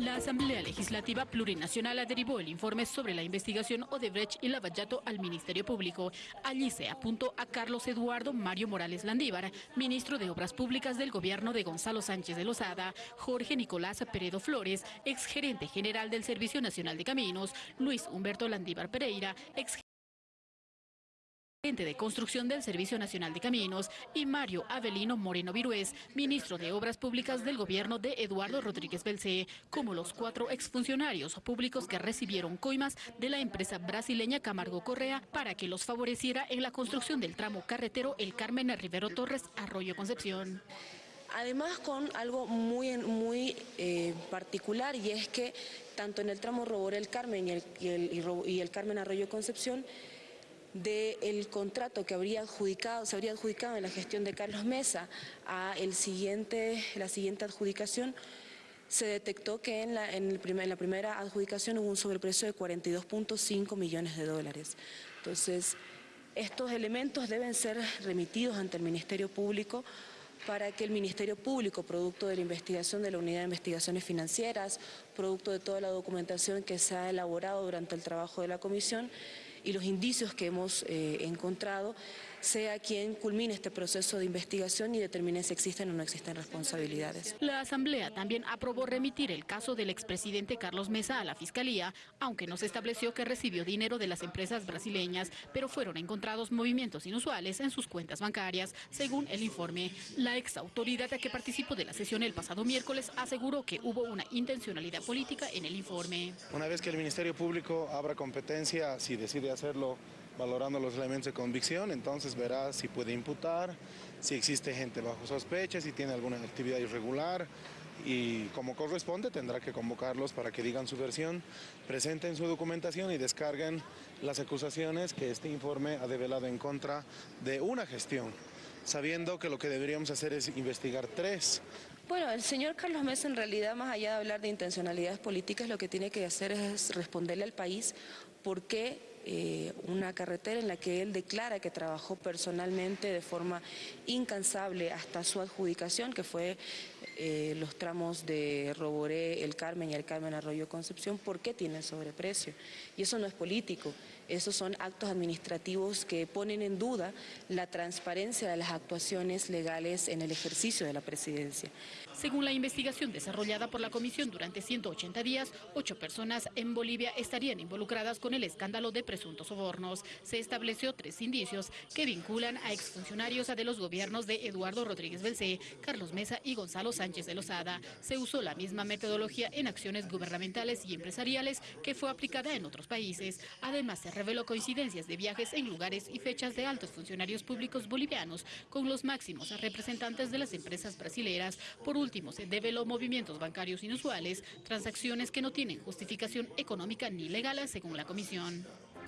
La Asamblea Legislativa Plurinacional derivó el informe sobre la investigación Odebrecht y Lavallato al Ministerio Público. Allí se apuntó a Carlos Eduardo Mario Morales Landívar, ministro de Obras Públicas del gobierno de Gonzalo Sánchez de Lozada, Jorge Nicolás Peredo Flores, exgerente general del Servicio Nacional de Caminos, Luis Humberto Landívar Pereira, ex de Construcción del Servicio Nacional de Caminos, y Mario Avelino Moreno Virués, ministro de Obras Públicas del gobierno de Eduardo Rodríguez Belcé, como los cuatro exfuncionarios públicos que recibieron coimas de la empresa brasileña Camargo Correa para que los favoreciera en la construcción del tramo carretero El Carmen Rivero Torres Arroyo Concepción. Además con algo muy, muy eh, particular y es que tanto en el tramo Robor El Carmen y el, y el Carmen Arroyo Concepción del contrato que habría adjudicado, se habría adjudicado en la gestión de Carlos Mesa a siguiente, la siguiente adjudicación, se detectó que en la, en, la primera adjudicación hubo un sobreprecio de 42.5 millones de dólares. Entonces, estos elementos deben ser remitidos ante el Ministerio Público para que el Ministerio Público, producto de la investigación de la Unidad de Investigaciones Financieras, producto de toda la documentación que se ha elaborado durante el trabajo de la Comisión, y los indicios que hemos eh, encontrado, sea quien culmine este proceso de investigación y determine si existen o no existen responsabilidades. La Asamblea también aprobó remitir el caso del expresidente Carlos Mesa a la Fiscalía, aunque no se estableció que recibió dinero de las empresas brasileñas, pero fueron encontrados movimientos inusuales en sus cuentas bancarias, según el informe. La ex autoridad que participó de la sesión el pasado miércoles aseguró que hubo una intencionalidad política en el informe. Una vez que el Ministerio Público abra competencia, si decide hacerlo valorando los elementos de convicción, entonces verá si puede imputar, si existe gente bajo sospecha, si tiene alguna actividad irregular y como corresponde tendrá que convocarlos para que digan su versión, presenten su documentación y descarguen las acusaciones que este informe ha develado en contra de una gestión sabiendo que lo que deberíamos hacer es investigar tres. Bueno, el señor Carlos Mesa en realidad, más allá de hablar de intencionalidades políticas, lo que tiene que hacer es responderle al país por qué eh, una carretera en la que él declara que trabajó personalmente de forma incansable hasta su adjudicación, que fue eh, los tramos de Roboré, El Carmen y El Carmen Arroyo Concepción, ¿por qué tiene sobreprecio? Y eso no es político, esos son actos administrativos que ponen en duda la transparencia de las actuaciones legales en el ejercicio de la presidencia. Según la investigación desarrollada por la Comisión durante 180 días, ocho personas en Bolivia estarían involucradas con el escándalo de presuntos sobornos. Se estableció tres indicios que vinculan a exfuncionarios de los gobiernos de Eduardo Rodríguez Belcé, Carlos Mesa y Gonzalo Sánchez de Lozada. Se usó la misma metodología en acciones gubernamentales y empresariales que fue aplicada en otros países. Además, se reveló coincidencias de viajes en lugares y fechas de altos funcionarios públicos bolivianos con los máximos representantes de las empresas brasileras. Por último, se develó movimientos bancarios inusuales, transacciones que no tienen justificación económica ni legal según la comisión.